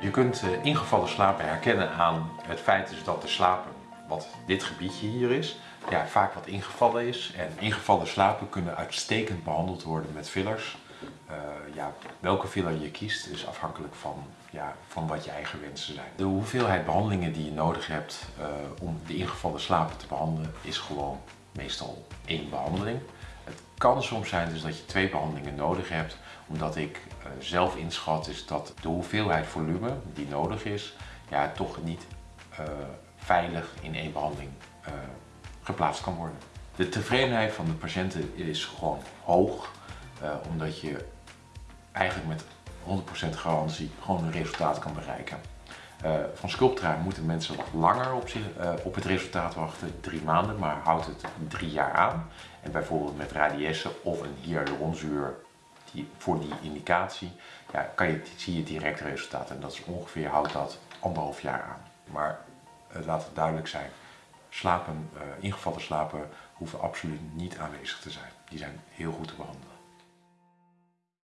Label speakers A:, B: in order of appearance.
A: Je kunt eh, ingevallen slapen herkennen aan het feit is dat de slapen, wat dit gebiedje hier is, ja, vaak wat ingevallen is. En ingevallen slapen kunnen uitstekend behandeld worden met fillers. Uh, ja, welke filler je kiest is afhankelijk van, ja, van wat je eigen wensen zijn. De hoeveelheid behandelingen die je nodig hebt uh, om de ingevallen slapen te behandelen is gewoon meestal één behandeling. Kan soms zijn dus dat je twee behandelingen nodig hebt, omdat ik uh, zelf inschat is dat de hoeveelheid volume die nodig is, ja, toch niet veilig in één behandeling geplaatst kan worden. De tevredenheid van de patiënten is gewoon hoog, omdat je eigenlijk met 100% garantie gewoon een resultaat kan bereiken. Uh, van Sculptra moeten mensen wat langer op, zich, uh, op het resultaat wachten, drie maanden, maar houdt het drie jaar aan. En bijvoorbeeld met radiesse of een hyaluronzuur die, voor die indicatie, ja, kan je, zie je direct resultaat. En dat is ongeveer, houdt dat anderhalf jaar aan. Maar laat het duidelijk zijn, slapen, uh, ingevallen slapen hoeven absoluut niet aanwezig te zijn. Die zijn heel goed te behandelen.